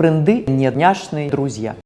френды, не няшные друзья.